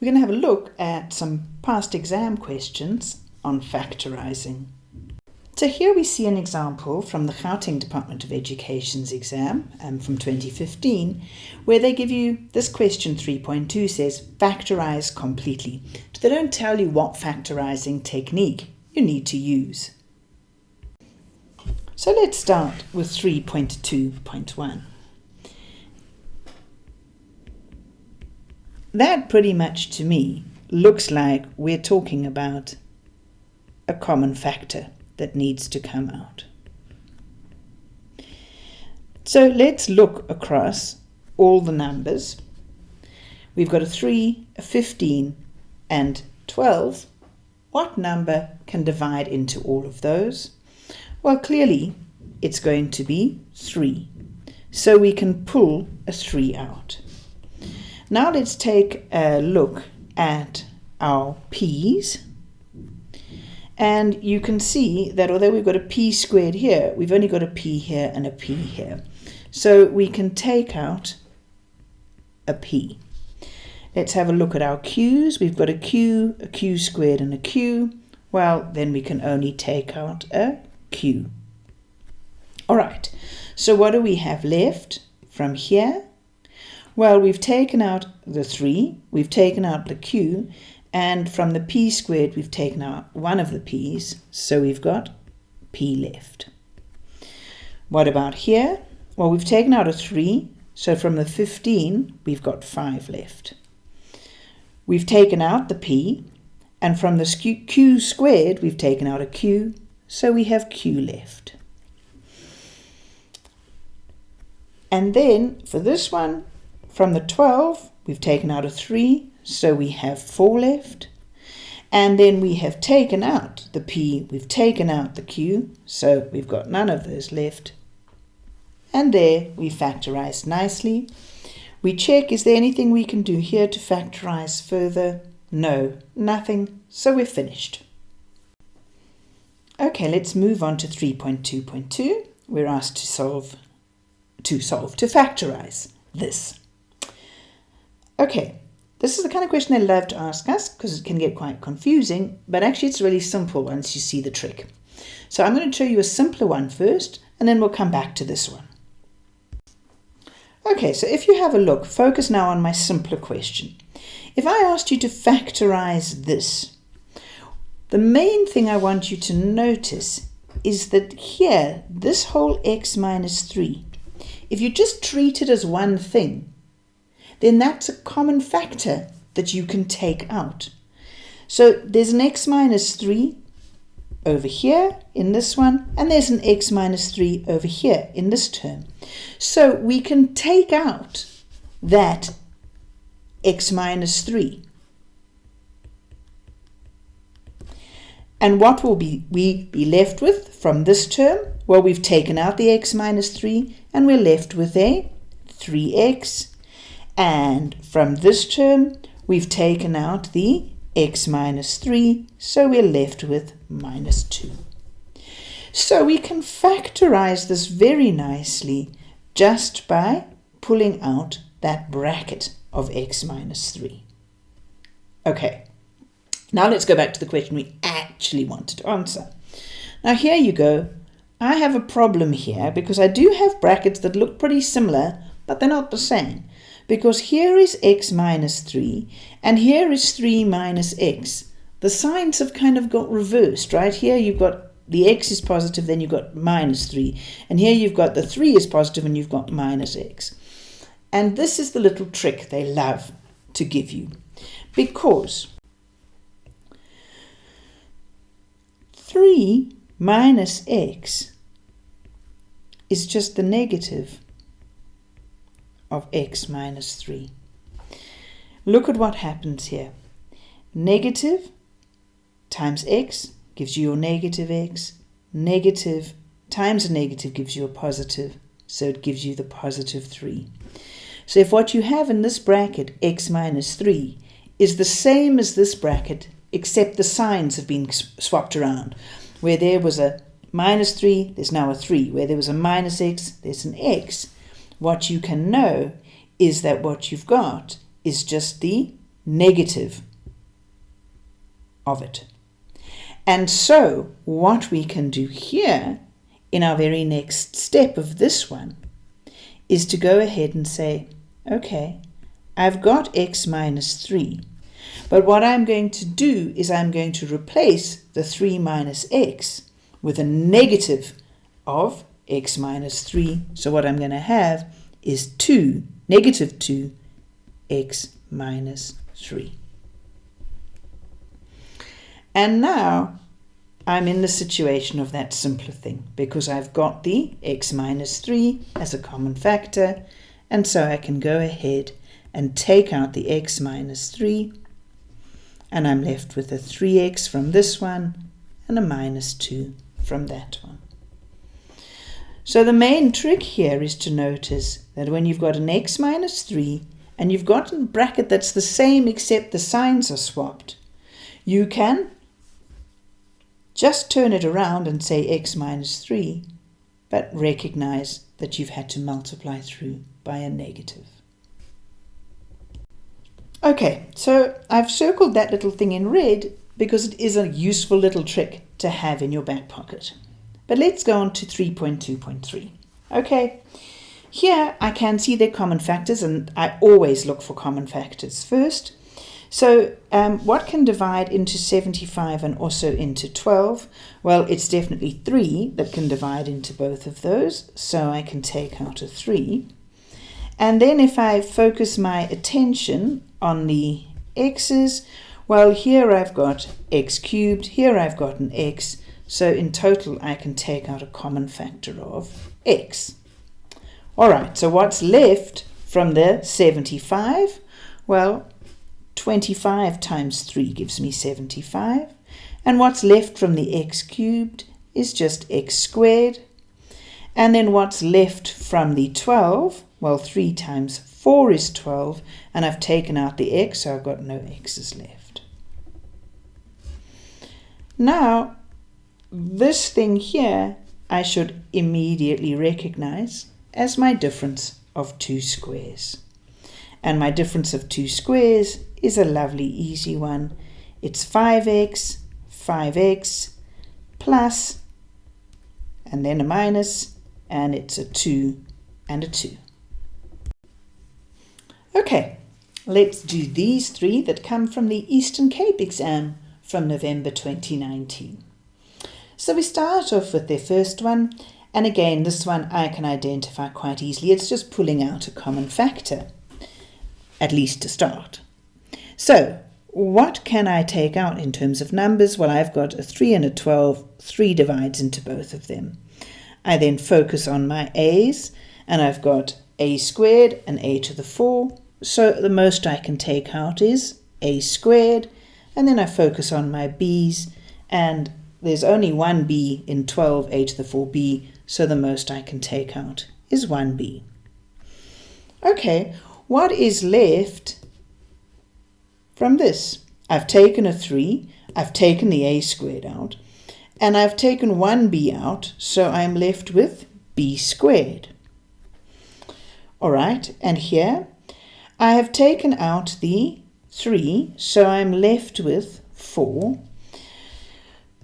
we're going to have a look at some past exam questions on factorising. So here we see an example from the Gauteng Department of Education's exam um, from 2015, where they give you this question 3.2 says factorise completely. But They don't tell you what factorising technique you need to use. So let's start with 3.2.1. That pretty much to me looks like we're talking about a common factor that needs to come out. So let's look across all the numbers. We've got a 3, a 15 and 12. What number can divide into all of those? Well, clearly it's going to be 3. So we can pull a 3 out. Now let's take a look at our p's and you can see that although we've got a p squared here, we've only got a p here and a p here. So we can take out a p. Let's have a look at our q's. We've got a q, a q squared and a q. Well, then we can only take out a q. All right, so what do we have left from here? Well, we've taken out the 3, we've taken out the q, and from the p squared, we've taken out one of the p's, so we've got p left. What about here? Well, we've taken out a 3, so from the 15, we've got 5 left. We've taken out the p, and from the q squared, we've taken out a q, so we have q left. And then for this one, from the 12, we've taken out a 3, so we have 4 left. And then we have taken out the P, we've taken out the Q, so we've got none of those left. And there we factorise nicely. We check, is there anything we can do here to factorise further? No, nothing, so we're finished. Okay, let's move on to 3.2.2. We're asked to solve, to solve, to factorise this. Okay, this is the kind of question they love to ask us because it can get quite confusing, but actually it's really simple once you see the trick. So I'm going to show you a simpler one first, and then we'll come back to this one. Okay, so if you have a look, focus now on my simpler question. If I asked you to factorize this, the main thing I want you to notice is that here, this whole x minus 3, if you just treat it as one thing, then that's a common factor that you can take out. So there's an x minus 3 over here in this one, and there's an x minus 3 over here in this term. So we can take out that x minus 3. And what will be we be left with from this term? Well, we've taken out the x minus 3, and we're left with a 3x and from this term, we've taken out the x minus 3, so we're left with minus 2. So we can factorize this very nicely just by pulling out that bracket of x minus 3. Okay, now let's go back to the question we actually wanted to answer. Now here you go. I have a problem here because I do have brackets that look pretty similar, but they're not the same because here is x minus 3 and here is 3 minus x. The signs have kind of got reversed, right? Here you've got the x is positive, then you've got minus 3. And here you've got the 3 is positive and you've got minus x. And this is the little trick they love to give you. Because 3 minus x is just the negative of x minus 3. Look at what happens here. Negative times x gives you your negative x. Negative times a negative gives you a positive, so it gives you the positive 3. So if what you have in this bracket, x minus 3, is the same as this bracket, except the signs have been swapped around. Where there was a minus 3, there's now a 3. Where there was a minus x, there's an x. What you can know is that what you've got is just the negative of it. And so what we can do here in our very next step of this one is to go ahead and say, okay, I've got x minus 3. But what I'm going to do is I'm going to replace the 3 minus x with a negative of x minus 3. So what I'm going to have is 2, negative 2, x minus 3. And now I'm in the situation of that simpler thing because I've got the x minus 3 as a common factor and so I can go ahead and take out the x minus 3 and I'm left with a 3x from this one and a minus 2 from that one. So the main trick here is to notice that when you've got an x minus 3 and you've got a bracket that's the same except the signs are swapped, you can just turn it around and say x minus 3, but recognize that you've had to multiply through by a negative. Okay, so I've circled that little thing in red because it is a useful little trick to have in your back pocket. But let's go on to 3.2.3. Okay, here I can see their common factors and I always look for common factors first. So um, what can divide into 75 and also into 12? Well, it's definitely 3 that can divide into both of those, so I can take out a 3. And then if I focus my attention on the x's, well, here I've got x cubed, here I've got an x, so in total I can take out a common factor of x. All right, so what's left from the 75? Well, 25 times 3 gives me 75. And what's left from the x cubed is just x squared. And then what's left from the 12? Well, 3 times 4 is 12. And I've taken out the x, so I've got no x's left. Now, this thing here I should immediately recognize as my difference of two squares. And my difference of two squares is a lovely easy one. It's 5x, 5x plus, and then a minus, and it's a 2 and a 2. Okay, let's do these three that come from the Eastern Cape exam from November 2019. So we start off with the first one, and again, this one I can identify quite easily. It's just pulling out a common factor, at least to start. So what can I take out in terms of numbers? Well, I've got a 3 and a 12. 3 divides into both of them. I then focus on my a's, and I've got a squared and a to the 4. So the most I can take out is a squared, and then I focus on my b's, and there's only one b in 12, a to the 4b, so the most I can take out is 1b. Okay, what is left from this. I've taken a 3, I've taken the a squared out, and I've taken 1b out, so I'm left with b squared. All right, and here I have taken out the 3, so I'm left with 4.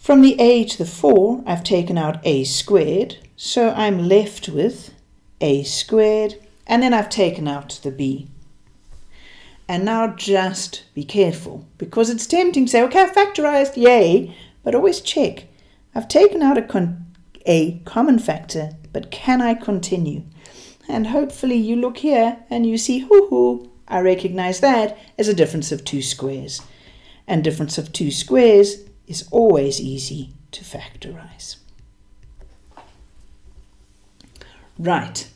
From the a to the 4, I've taken out a squared, so I'm left with a squared, and then I've taken out the b. And now just be careful because it's tempting to say, okay, I've factorized, yay, but always check. I've taken out a, a common factor, but can I continue? And hopefully you look here and you see, hoo hoo, I recognize that as a difference of two squares. And difference of two squares is always easy to factorize. Right,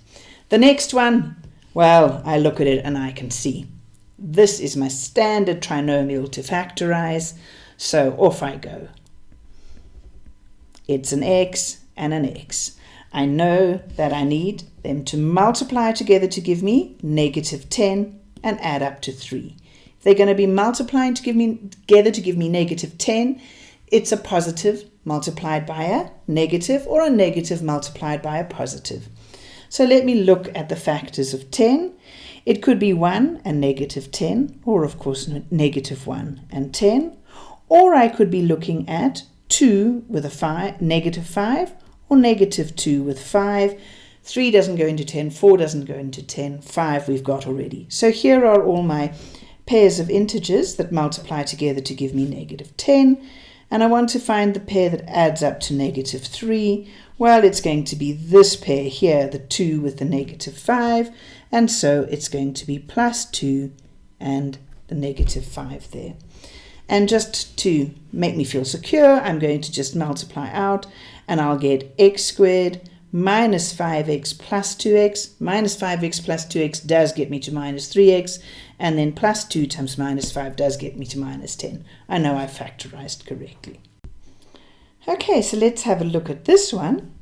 the next one, well, I look at it and I can see this is my standard trinomial to factorize, so off I go. It's an x and an x. I know that I need them to multiply together to give me negative 10 and add up to 3. If they're going to be multiplying to give me together to give me negative 10, it's a positive multiplied by a negative or a negative multiplied by a positive. So let me look at the factors of 10 It could be 1 and negative 10, or of course negative 1 and 10, or I could be looking at 2 with a 5, negative 5, or negative 2 with 5. 3 doesn't go into 10, 4 doesn't go into 10, 5 we've got already. So here are all my pairs of integers that multiply together to give me negative 10. And I want to find the pair that adds up to negative 3. Well, it's going to be this pair here, the 2 with the negative 5. And so it's going to be plus 2 and the negative 5 there. And just to make me feel secure, I'm going to just multiply out and I'll get x squared minus 5x plus 2x. Minus 5x plus 2x does get me to minus 3x. And then plus 2 times minus 5 does get me to minus 10. I know I factorized correctly. Okay, so let's have a look at this one.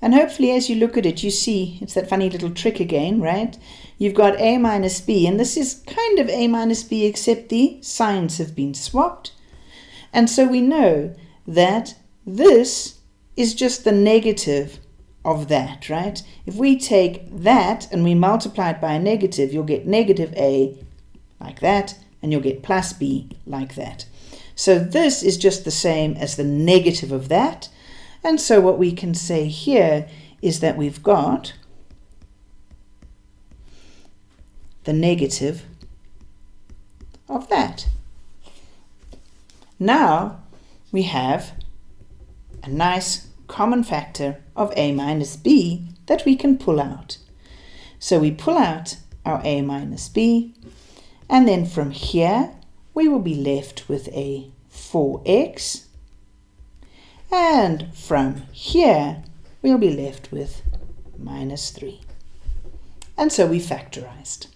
And hopefully as you look at it, you see it's that funny little trick again, right? You've got a minus b, and this is kind of a minus b, except the signs have been swapped. And so we know that this is just the negative of that, right? If we take that and we multiply it by a negative, you'll get negative a like that, and you'll get plus b like that. So this is just the same as the negative of that. And so what we can say here is that we've got the negative of that. Now we have a nice common factor of a minus b that we can pull out. So we pull out our a minus b, and then from here we will be left with a 4x, and from here we'll be left with minus 3. And so we factorized.